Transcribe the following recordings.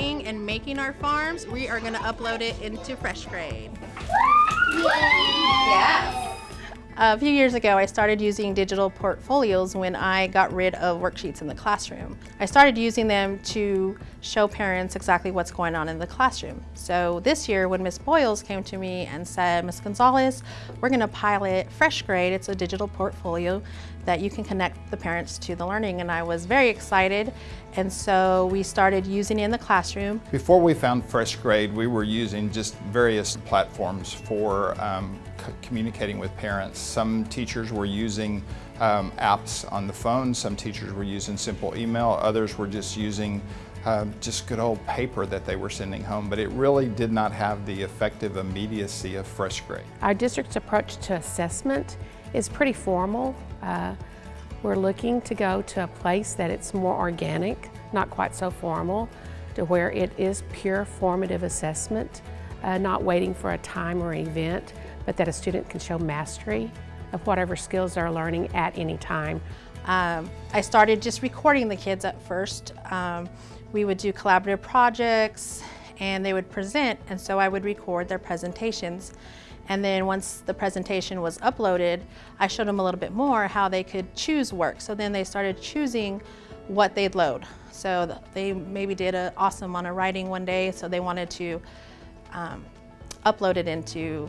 and making our farms, we are going to upload it into FreshGrade. Yes. A few years ago, I started using digital portfolios when I got rid of worksheets in the classroom. I started using them to show parents exactly what's going on in the classroom. So this year, when Ms. Boyles came to me and said, Ms. Gonzalez, we're gonna pilot FreshGrade, it's a digital portfolio that you can connect the parents to the learning, and I was very excited. And so we started using it in the classroom. Before we found FreshGrade, we were using just various platforms for um, communicating with parents. Some teachers were using um, apps on the phone, some teachers were using simple email, others were just using uh, just good old paper that they were sending home, but it really did not have the effective immediacy of FreshGrade. Our district's approach to assessment is pretty formal. Uh, we're looking to go to a place that it's more organic, not quite so formal, to where it is pure formative assessment, uh, not waiting for a time or event, but that a student can show mastery of whatever skills they're learning at any time. Um, I started just recording the kids at first. Um, we would do collaborative projects and they would present and so I would record their presentations. And then once the presentation was uploaded, I showed them a little bit more how they could choose work. So then they started choosing what they'd load. So they maybe did a awesome on a writing one day, so they wanted to um, upload it into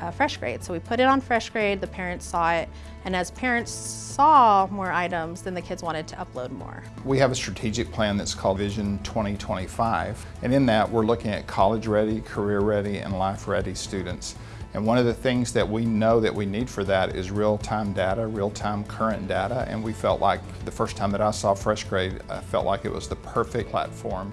uh, FreshGrade. So we put it on FreshGrade, the parents saw it, and as parents saw more items, then the kids wanted to upload more. We have a strategic plan that's called Vision 2025, and in that we're looking at college-ready, career-ready, and life-ready students. And one of the things that we know that we need for that is real-time data, real-time current data, and we felt like the first time that I saw FreshGrade, I felt like it was the perfect platform.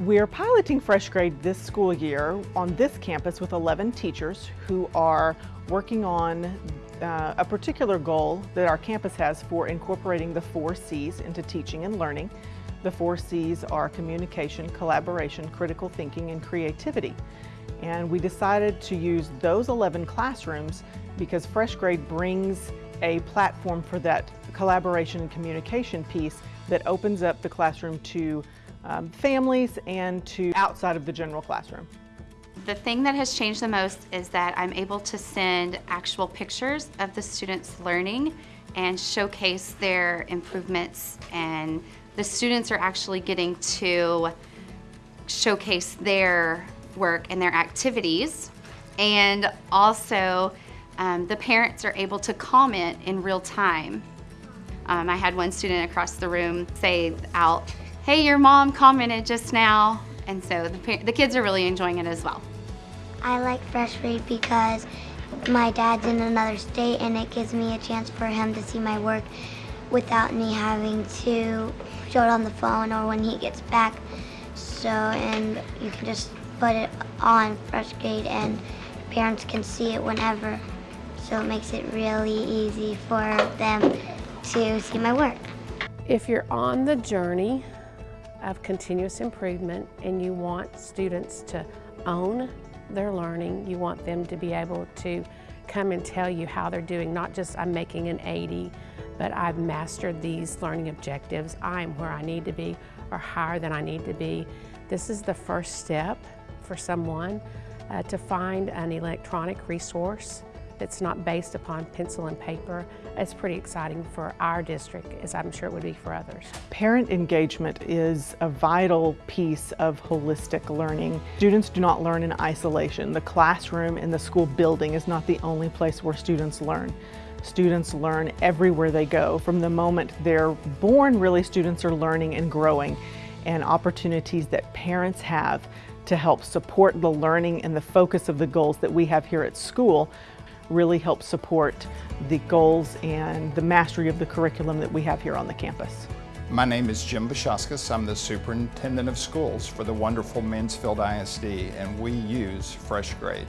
We're piloting FreshGrade this school year on this campus with 11 teachers who are working on uh, a particular goal that our campus has for incorporating the four C's into teaching and learning. The four C's are communication, collaboration, critical thinking, and creativity. And we decided to use those 11 classrooms because FreshGrade brings a platform for that collaboration and communication piece that opens up the classroom to um, families and to outside of the general classroom. The thing that has changed the most is that I'm able to send actual pictures of the students learning and showcase their improvements and the students are actually getting to showcase their work and their activities and also um, the parents are able to comment in real time. Um, I had one student across the room say out, hey, your mom commented just now. And so the, the kids are really enjoying it as well. I like Fresh FreshGrade because my dad's in another state and it gives me a chance for him to see my work without me having to show it on the phone or when he gets back. So, and you can just put it on FreshGrade and parents can see it whenever. So it makes it really easy for them to see my work. If you're on the journey of continuous improvement and you want students to own their learning, you want them to be able to come and tell you how they're doing, not just I'm making an 80, but I've mastered these learning objectives, I'm where I need to be or higher than I need to be. This is the first step for someone uh, to find an electronic resource that's not based upon pencil and paper. It's pretty exciting for our district, as I'm sure it would be for others. Parent engagement is a vital piece of holistic learning. Students do not learn in isolation. The classroom in the school building is not the only place where students learn. Students learn everywhere they go. From the moment they're born, really, students are learning and growing and opportunities that parents have to help support the learning and the focus of the goals that we have here at school really help support the goals and the mastery of the curriculum that we have here on the campus. My name is Jim Vaszauskas. I'm the Superintendent of Schools for the wonderful Mansfield ISD and we use FreshGrade.